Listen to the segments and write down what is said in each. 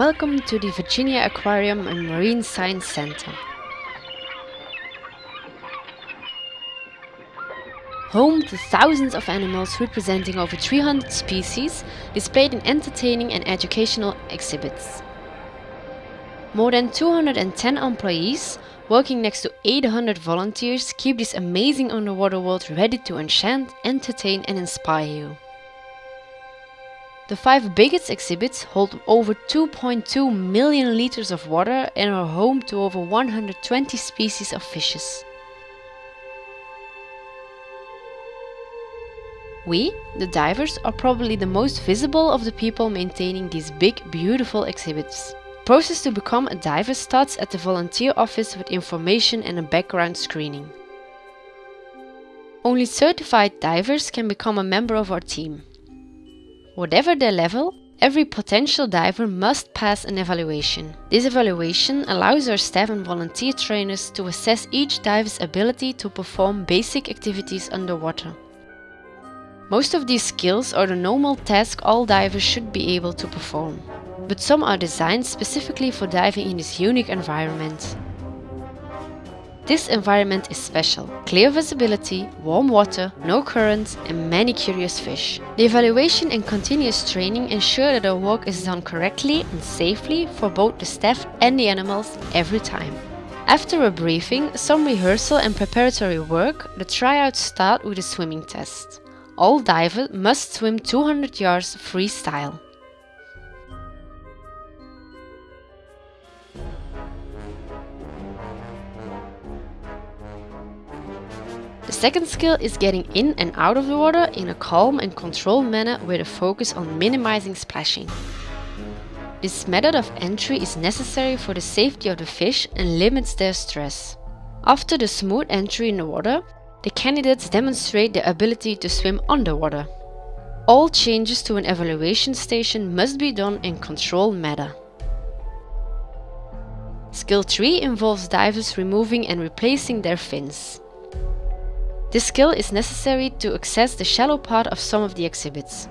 Welcome to the Virginia Aquarium and Marine Science Center. Home to thousands of animals representing over 300 species displayed in entertaining and educational exhibits. More than 210 employees, working next to 800 volunteers, keep this amazing underwater world ready to enchant, entertain and inspire you. The five biggest exhibits hold over 2.2 million liters of water and are home to over 120 species of fishes. We, the divers, are probably the most visible of the people maintaining these big, beautiful exhibits. Process to become a diver starts at the volunteer office with information and a background screening. Only certified divers can become a member of our team. Whatever their level, every potential diver must pass an evaluation. This evaluation allows our staff and volunteer trainers to assess each diver's ability to perform basic activities underwater. Most of these skills are the normal task all divers should be able to perform, but some are designed specifically for diving in this unique environment. This environment is special. Clear visibility, warm water, no currents and many curious fish. The evaluation and continuous training ensure that our work is done correctly and safely for both the staff and the animals every time. After a briefing, some rehearsal and preparatory work, the tryouts start with a swimming test all divers must swim 200 yards freestyle. The second skill is getting in and out of the water in a calm and controlled manner with a focus on minimizing splashing. This method of entry is necessary for the safety of the fish and limits their stress. After the smooth entry in the water, the candidates demonstrate their ability to swim underwater. All changes to an evaluation station must be done in controlled manner. Skill 3 involves divers removing and replacing their fins. This skill is necessary to access the shallow part of some of the exhibits.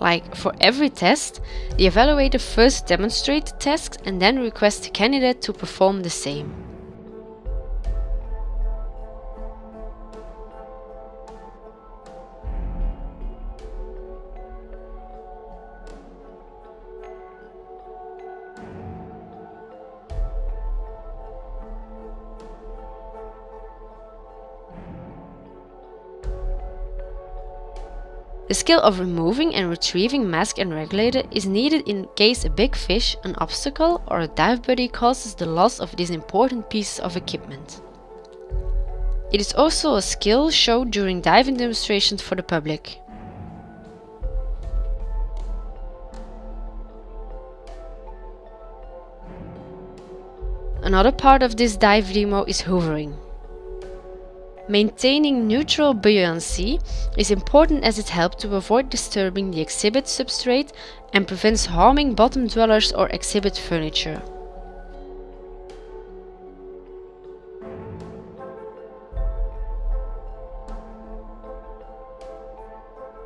Like for every test, the evaluator first demonstrates the task and then requests the candidate to perform the same. The skill of removing and retrieving mask and regulator is needed in case a big fish, an obstacle or a dive buddy causes the loss of these important pieces of equipment. It is also a skill shown during diving demonstrations for the public. Another part of this dive demo is hoovering. Maintaining neutral buoyancy is important as it helps to avoid disturbing the exhibit substrate and prevents harming bottom dwellers or exhibit furniture.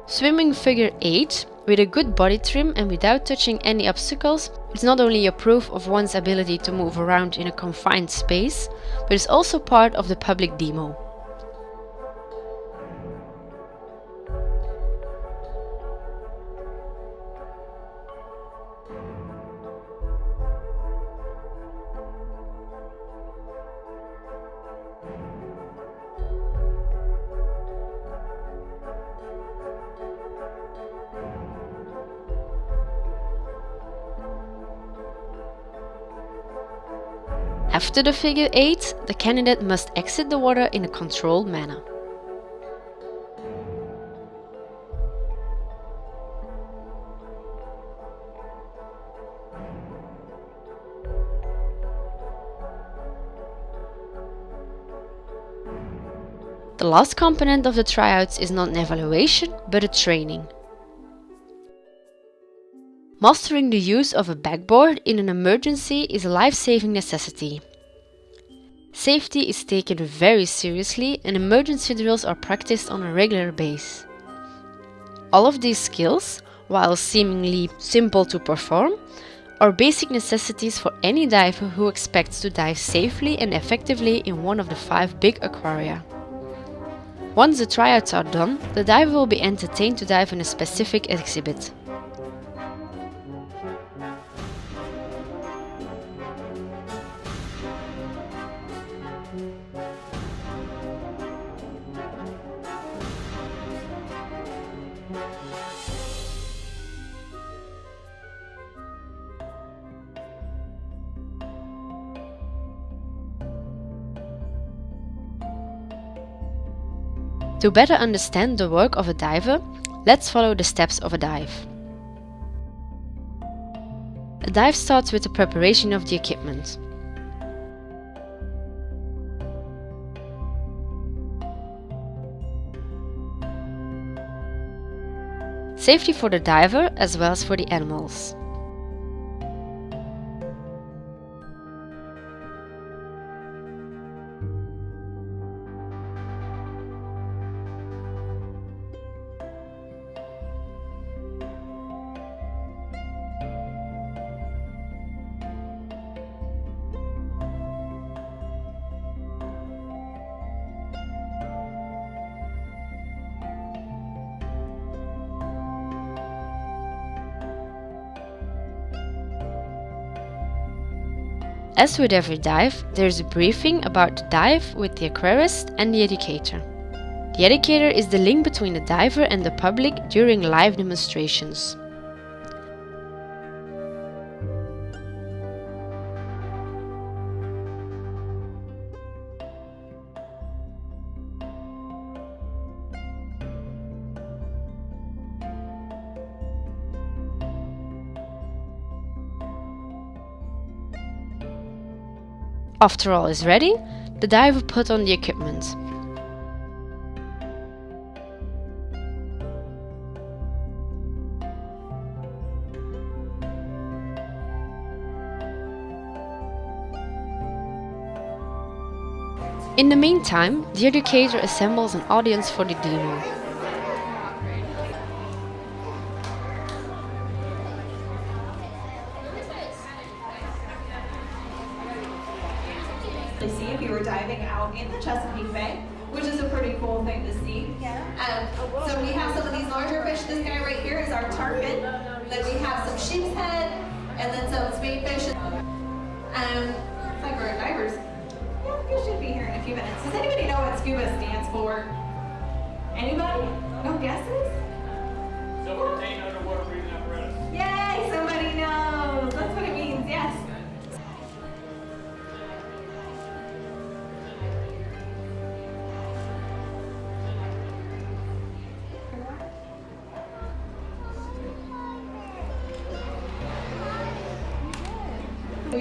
Swimming figure 8 with a good body trim and without touching any obstacles is not only a proof of one's ability to move around in a confined space, but is also part of the public demo. After the figure 8, the candidate must exit the water in a controlled manner. The last component of the tryouts is not an evaluation, but a training. Mastering the use of a backboard in an emergency is a life-saving necessity. Safety is taken very seriously and emergency drills are practiced on a regular basis. All of these skills, while seemingly simple to perform, are basic necessities for any diver who expects to dive safely and effectively in one of the five big aquaria. Once the tryouts are done, the diver will be entertained to dive in a specific exhibit. To better understand the work of a diver, let's follow the steps of a dive. A dive starts with the preparation of the equipment. Safety for the diver as well as for the animals. As with every dive, there's a briefing about the dive with the aquarist and the educator. The educator is the link between the diver and the public during live demonstrations. After all is ready, the diver put on the equipment. In the meantime, the educator assembles an audience for the demo. Were diving out in the Chesapeake Bay, which is a pretty cool thing to see. Yeah. Um, so we have some of these larger fish. This guy right here is our tarpon. Then we have some sheep's head, and then some spadefish. Um, like our divers. Yeah, you should be here in a few minutes. Does anybody know what scuba stands for? Anybody? No guesses?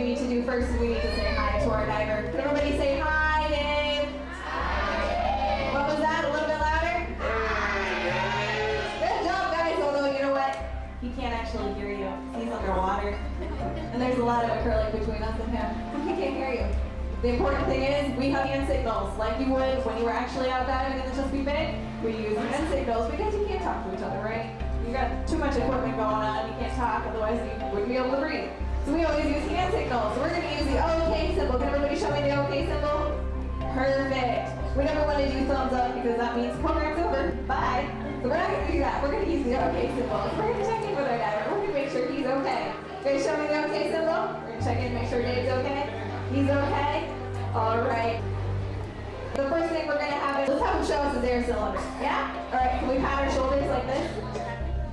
Need to do first is we need to say hi to our diver. Can everybody say hi, Dave? Hi. What was that? A little bit louder? Hi. Good job, guys. Although, you know what? He can't actually hear you. He's underwater. And there's a lot of acrylic between us and him. He can't hear you. The important thing is we have hand signals, like you would when you were actually out diving in the Chesapeake Bay. We use hand signals because you can't talk to each other, right? You got too much equipment going on. You can't talk, otherwise you wouldn't be able to breathe. So we always use hand signals. So we're going to use the OK symbol. Can everybody show me the OK symbol? Perfect. We never want to do thumbs up because that means program's over. Bye. So we're not going to do that. We're going to use the OK symbol. We're going to check in with our diver. We're going to make sure he's okay. Guys, show me the OK symbol. We're going to check in, make sure Dave's okay. He's okay. All right. The first thing we're going to have is, let's have him show us his air cylinder. Yeah? All right, can we pat our shoulders like this?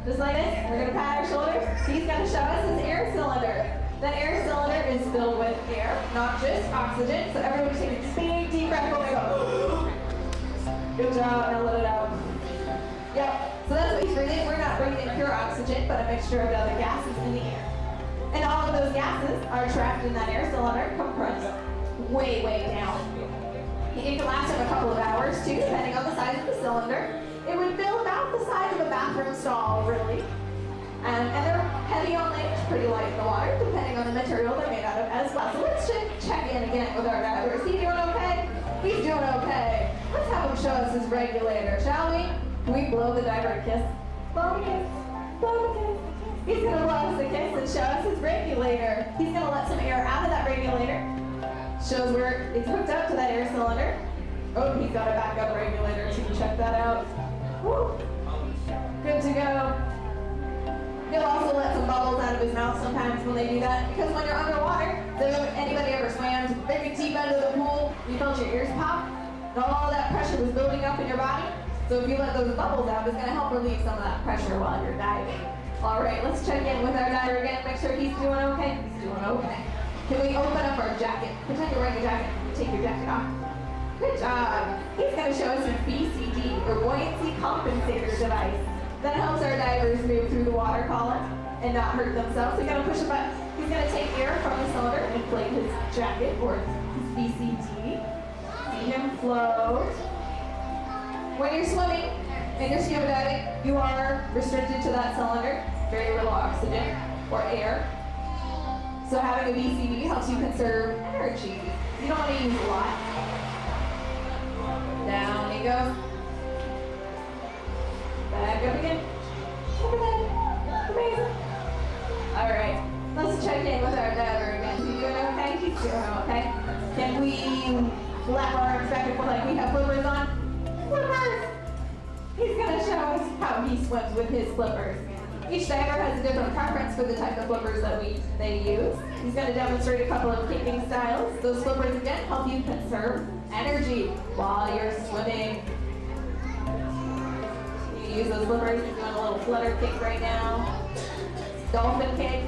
Just like this. We're going to pat our shoulders. He's going to show us his air cylinder. That air cylinder is filled with air, not just oxygen. So everyone take a big deep breath when we go. Good job, now let it out. Yep, so that's what he's breathing. We're not breathing pure oxygen, but a mixture of other gases in the air. And all of those gases are trapped in that air cylinder, compressed way, way down. It can last him a couple of hours too, depending on the size of the cylinder. It would fill about the size of a bathroom stall, really. Um, and they're heavy on legs, pretty light in the water, depending on the material they're made out of as well. So let's check, check in again with our diver. Is he doing okay? He's doing okay. Let's have him show us his regulator, shall we? Can we blow the diver a kiss? Blow a kiss. Blow a kiss. He's gonna blow us a kiss and show us his regulator. He's gonna let some air out of that regulator. Shows where it's hooked up to that air cylinder. Oh, he's got a backup regulator too. Check that out. Woo. Good to go. He'll also let some bubbles out of his mouth sometimes when they do that. Because when you're underwater, so anybody ever swam very deep under the pool, you felt your ears pop, and all that pressure was building up in your body. So if you let those bubbles out, it's gonna help relieve some of that pressure while you're diving. All right, let's check in with our diver again, make sure he's doing okay. He's doing okay. Can we open up our jacket? Pretend you're wearing a jacket. Take your jacket off. Good job. He's gonna show us his BCD, or buoyancy compensator device. That helps our divers move through the water column and not hurt themselves. So you gotta push a button. He's gonna take air from the cylinder and inflate his jacket or his BCD. See him float. When you're swimming and you're scuba diving, you are restricted to that cylinder. Very little oxygen or air. So having a BCD helps you conserve energy. You don't want to use a lot. Down he goes. Back up again. Amazing. All right. Let's check in with our diver again. He doing okay? He's doing okay. Can we flap our arms back and forth like we have flippers on? Flippers! He's going to show us how he swims with his flippers. Each diver has a different preference for the type of flippers that we they use. He's going to demonstrate a couple of kicking styles. Those flippers again help you conserve energy while you're swimming. Use those flippers. He's doing a little flutter kick right now. Dolphin kick.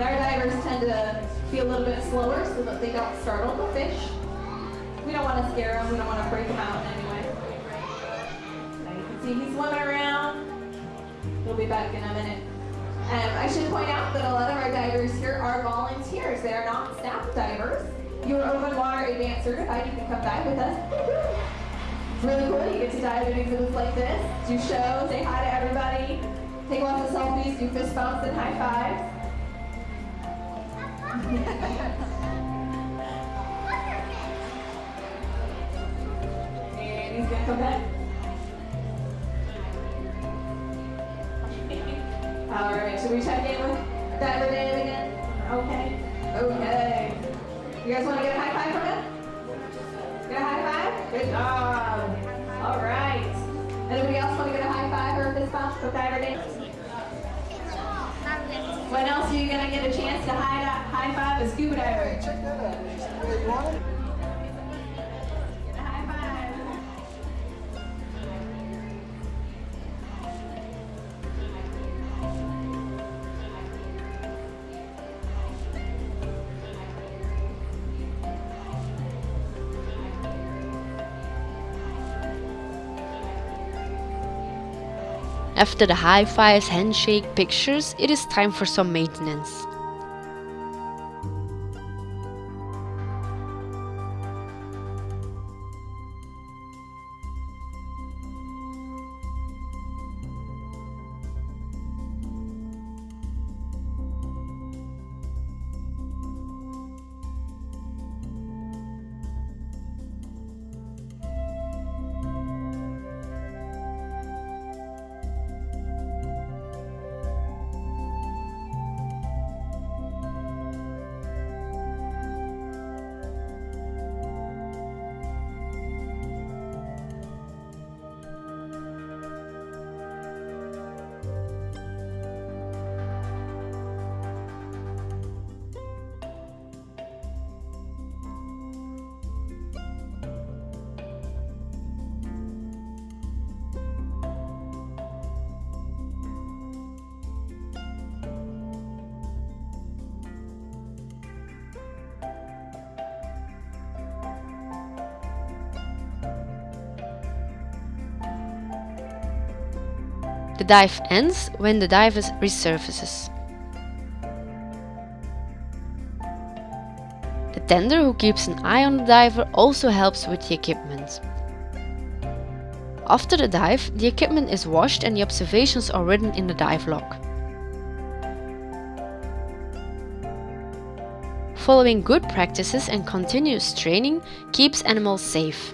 Our divers tend to be a little bit slower so that they don't startle the fish. We don't want to scare them. We don't want to freak them out in any way. Now you can see he's swimming around. We'll be back in a minute. Um, I should point out that a lot of our divers here are volunteers. They are not staff divers. You're open water advanced certified. You can come dive with us. Really cool. You get to dive in exhibits like this, do shows, say hi to everybody, take lots of selfies, do fist bumps and high fives. and he's gonna come back. All right, should we check in with Dan again? Okay. Okay. You guys want to get a high five from him? Good job. All right. Anybody else want to get a high five or a fist bump with? When else are you going to get a chance to high, high five a scuba diver? Check that out. After the high fives, handshake, pictures, it is time for some maintenance. The dive ends when the diver resurfaces. The tender who keeps an eye on the diver also helps with the equipment. After the dive, the equipment is washed and the observations are written in the dive log. Following good practices and continuous training keeps animals safe.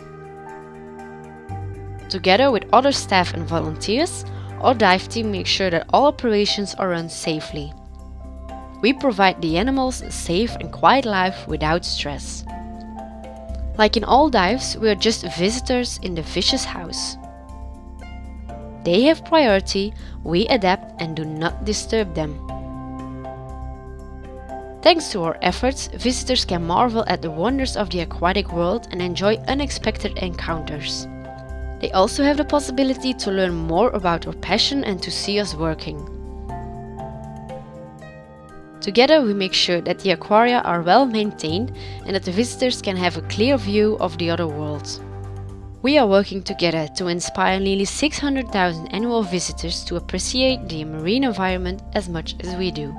Together with other staff and volunteers, our dive team makes sure that all operations are run safely. We provide the animals a safe and quiet life without stress. Like in all dives, we are just visitors in the fish's house. They have priority, we adapt and do not disturb them. Thanks to our efforts, visitors can marvel at the wonders of the aquatic world and enjoy unexpected encounters. They also have the possibility to learn more about our passion and to see us working. Together we make sure that the aquaria are well maintained and that the visitors can have a clear view of the other world. We are working together to inspire nearly 600,000 annual visitors to appreciate the marine environment as much as we do.